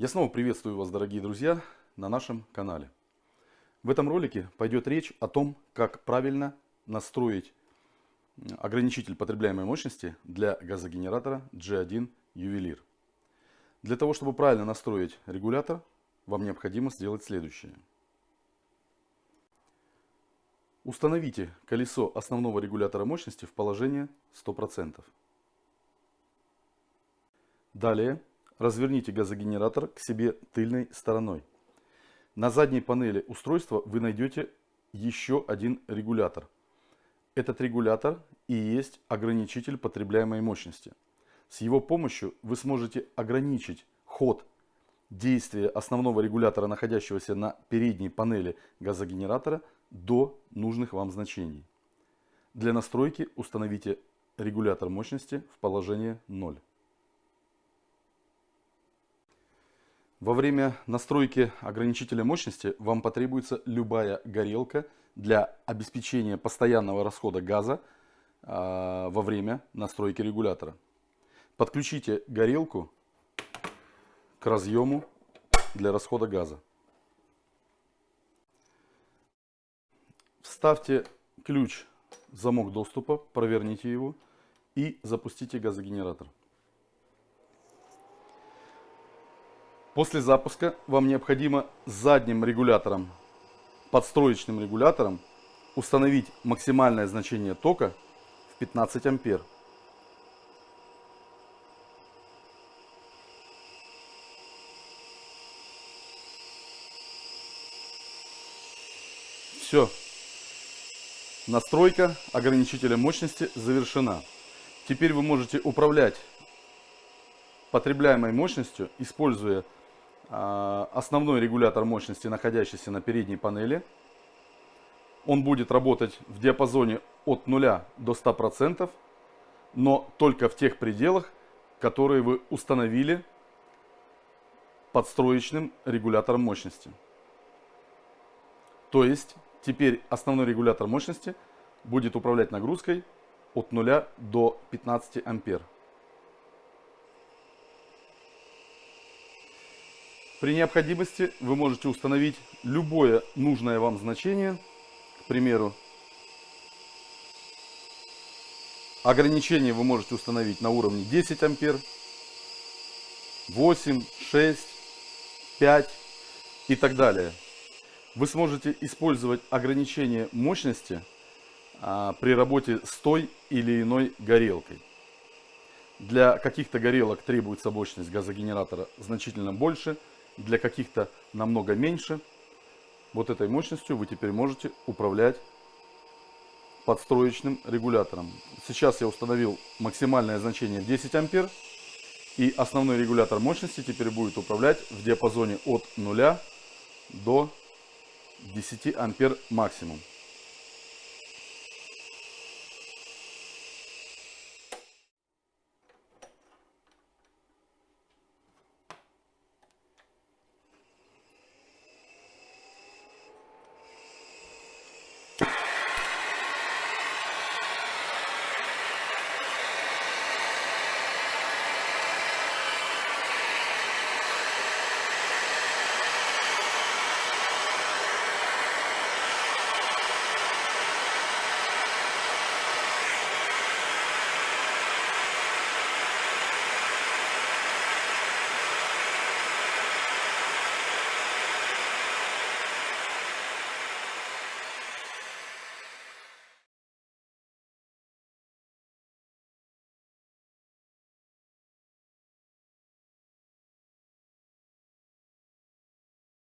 Я снова приветствую вас, дорогие друзья, на нашем канале. В этом ролике пойдет речь о том, как правильно настроить ограничитель потребляемой мощности для газогенератора G1 Ювелир. Для того, чтобы правильно настроить регулятор, вам необходимо сделать следующее. Установите колесо основного регулятора мощности в положение 100%. Далее разверните газогенератор к себе тыльной стороной. На задней панели устройства вы найдете еще один регулятор. Этот регулятор и есть ограничитель потребляемой мощности. С его помощью вы сможете ограничить ход действия основного регулятора, находящегося на передней панели газогенератора, до нужных вам значений. Для настройки установите регулятор мощности в положение 0. Во время настройки ограничителя мощности вам потребуется любая горелка для обеспечения постоянного расхода газа э, во время настройки регулятора. Подключите горелку к разъему для расхода газа. Вставьте ключ в замок доступа, проверните его и запустите газогенератор. После запуска вам необходимо задним регулятором, подстроечным регулятором, установить максимальное значение тока в 15 ампер. Все. Настройка ограничителя мощности завершена. Теперь вы можете управлять потребляемой мощностью, используя основной регулятор мощности, находящийся на передней панели. Он будет работать в диапазоне от 0 до 100%, но только в тех пределах, которые вы установили подстроечным регулятором мощности. То есть теперь основной регулятор мощности будет управлять нагрузкой от 0 до 15 ампер. При необходимости вы можете установить любое нужное вам значение. К примеру, ограничение вы можете установить на уровне 10 ампер, 8, 6, 5 и так далее. Вы сможете использовать ограничение мощности а, при работе с той или иной горелкой. Для каких-то горелок требуется мощность газогенератора значительно больше – для каких-то намного меньше. Вот этой мощностью вы теперь можете управлять подстроечным регулятором. Сейчас я установил максимальное значение 10 ампер. И основной регулятор мощности теперь будет управлять в диапазоне от 0 до 10 ампер максимум.